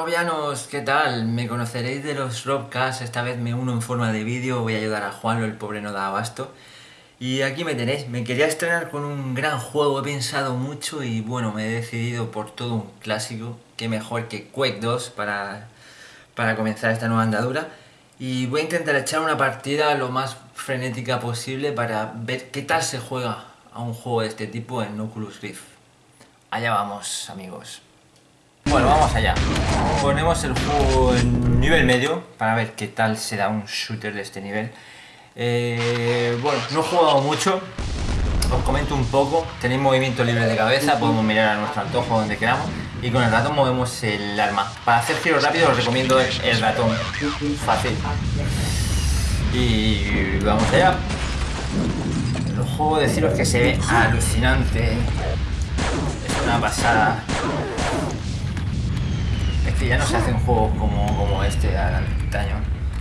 Robianos, ¿qué tal? Me conoceréis de los Robcasts, esta vez me uno en forma de vídeo, voy a ayudar a Juanlo, el pobre no da abasto. Y aquí me tenéis, me quería estrenar con un gran juego, he pensado mucho y bueno, me he decidido por todo un clásico, que mejor que Quake 2 para, para comenzar esta nueva andadura. Y voy a intentar echar una partida lo más frenética posible para ver qué tal se juega a un juego de este tipo en Oculus Rift. Allá vamos, amigos. Bueno, vamos allá. Ponemos el juego en nivel medio para ver qué tal se da un shooter de este nivel. Eh, bueno, no he jugado mucho, os comento un poco. Tenéis movimiento libre de cabeza, podemos mirar a nuestro antojo donde queramos y con el ratón movemos el arma. Para hacer giros rápidos os recomiendo el ratón, fácil. Y vamos allá. El juego deciros que se ve alucinante. Es una pasada ya no se hacen juegos como, como este al antaño.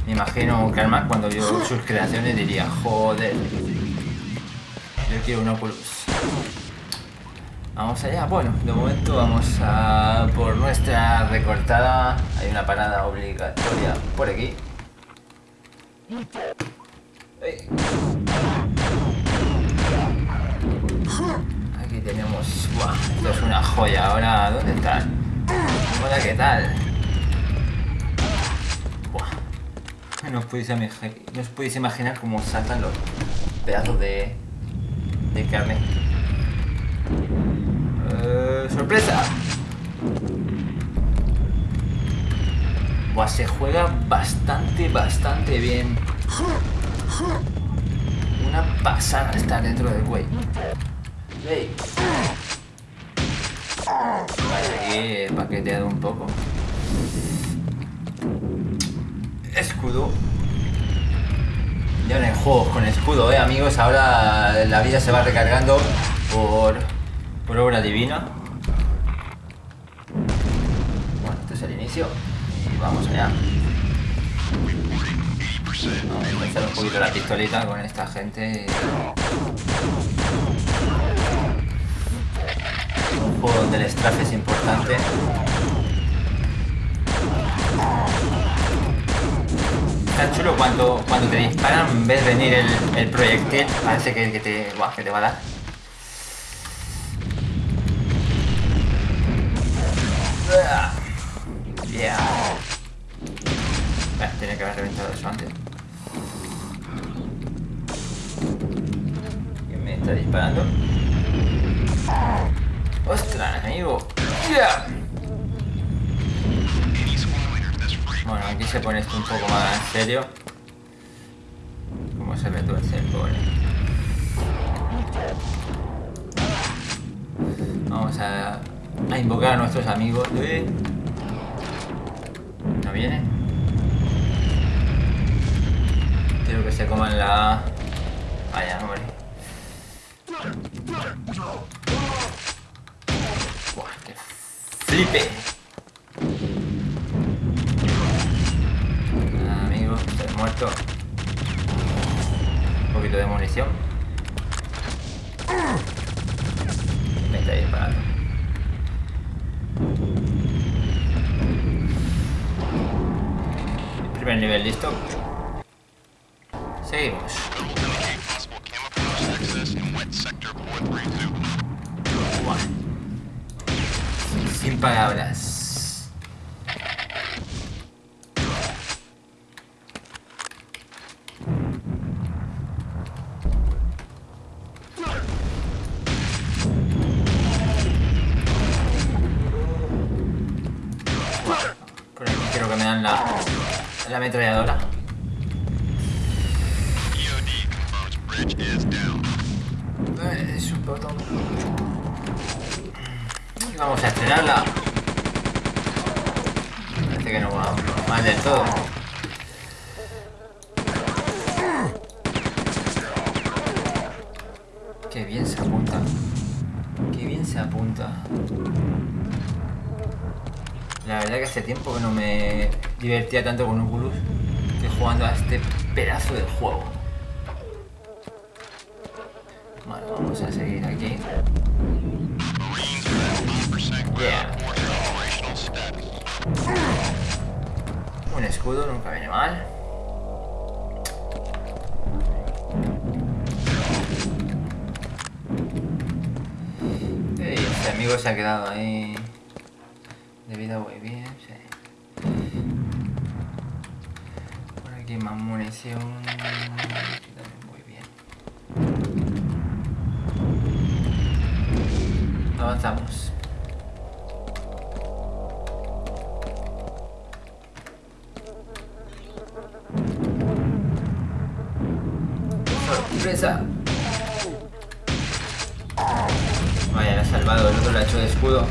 Me imagino que además cuando vio sus creaciones diría, joder, yo quiero un Oculus. Vamos allá, bueno, de momento vamos a por nuestra recortada. Hay una parada obligatoria por aquí. Aquí tenemos... Esto es una joya. Ahora, ¿dónde están? Hola, ¿qué tal? No os podéis, no os imaginar cómo saltan los pedazos de, de carne. Uh, ¡Sorpresa! Buah, se juega bastante, bastante bien. Una pasada estar dentro del güey. Hey. Vale, aquí paqueteado un poco. Escudo. Ya no hay juegos con escudo, eh, amigos. Ahora la vida se va recargando por, por obra divina. Bueno, este es el inicio. Y vamos allá. Vamos a empezar un poquito la pistolita con esta gente un juego donde el estrafe es importante. Está chulo cuando, cuando te disparan, ves venir el, el proyectil, parece que, que, te, que te va a dar. Yeah. tenía que haber reventado eso antes. ¿Quién me está disparando? ¡Ostras, amigo! Bueno, aquí se pone esto un poco más en serio. ¿Cómo se retuerce el pobre? Vamos a, invocar a nuestros amigos. ¿No viene? Quiero que se coman la... Vaya, hombre. flipe. amigo, estoy muerto. Un poquito de munición. Me está disparando. Primer nivel listo. Seguimos. Palabras. Por aquí quiero que me dan la, la ametralladora. Es un botón. Vamos a estrenarla. Parece que no va mal del todo. Qué bien se apunta. Qué bien se apunta. La verdad que hace tiempo que no me divertía tanto con Oculus que jugando a este pedazo de juego. Bueno, vamos a seguir Un escudo nunca viene mal. Ey, este amigo se ha quedado ahí. De vida muy bien, sí. Por aquí más munición. Muy bien. Avanzamos. Vaya, la ha salvado, el otro le ha hecho de escudo.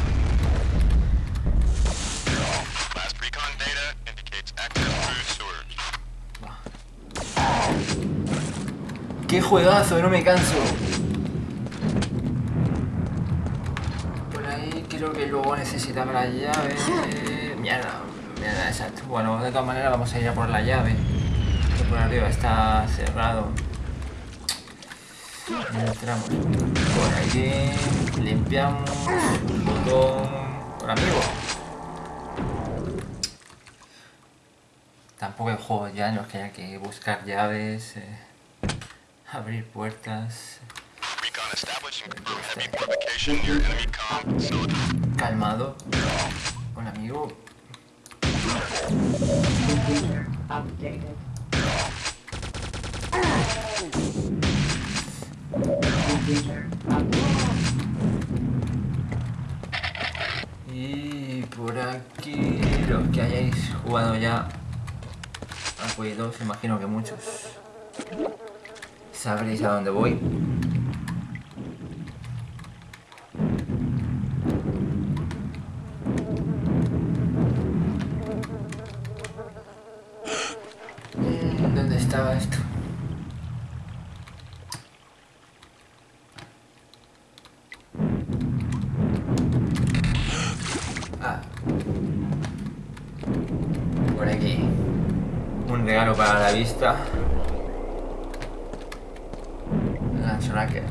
¡Qué juegazo! No me canso. Por ahí creo que luego necesitamos la llave. Mierda, mierda, exacto. Bueno, de todas maneras vamos a ir a por la llave. Que por arriba está cerrado. Entramos por aquí, limpiamos, botón por amigo. Tampoco hay juegos ya en los que haya que buscar llaves, eh, abrir puertas. Calmado. Hola amigo. Y por aquí los que hayáis jugado ya a Quake 2, imagino que muchos sabréis a dónde voy. Mm, ¿Dónde estaba esto? Ah. Por aquí. Un regalo para la vista. Racket.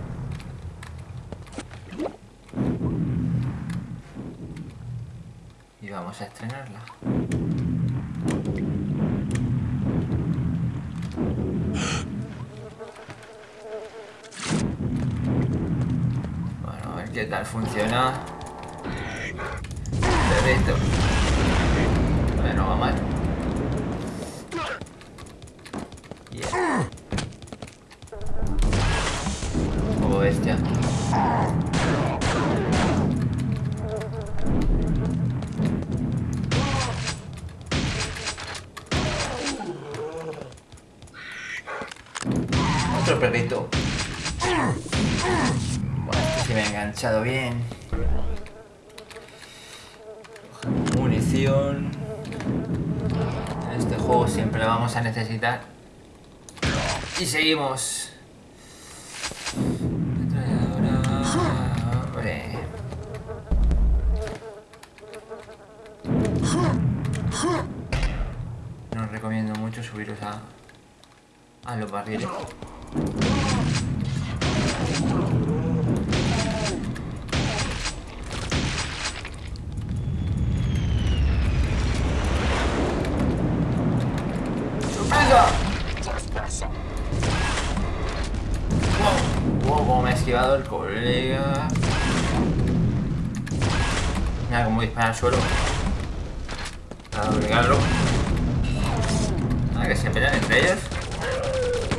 Y vamos a estrenarla. Bueno, a ver qué tal funciona. Perfecto. Bueno, va mal. Yeah. Poco bestia. Otro perrito. Bueno, este se me ha enganchado bien. Munición. En este juego siempre la vamos a necesitar. Y seguimos. No recomiendo mucho subiros a, a los barriles. El colega. Mira cómo dispara al suelo. Para doblegarlo. A que se pelean entre ellos.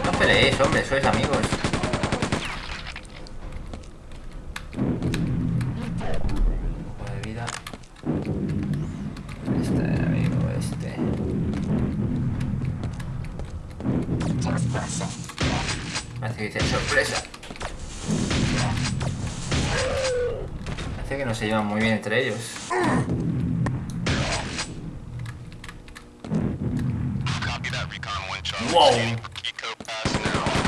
No peleéis, hombre, sois amigos. Parece que no se llevan muy bien entre ellos. Wow.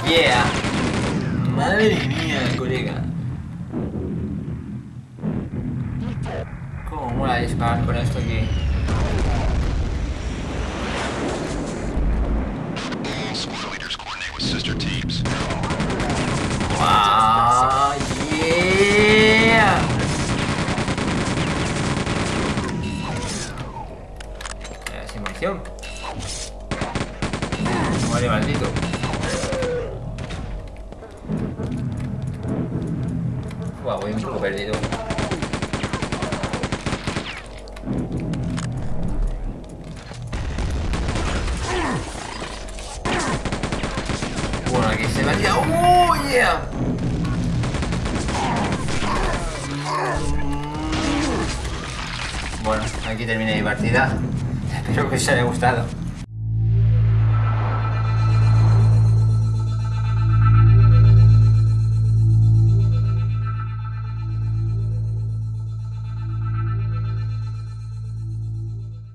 Yeah. Madre mía, colega. Cómo mola disparar con esto aquí. All maldito. Buah, voy un poco perdido. Bueno, aquí se me ha tirado. ¡Oh! Bueno, aquí termina mi partida. Espero que os haya gustado.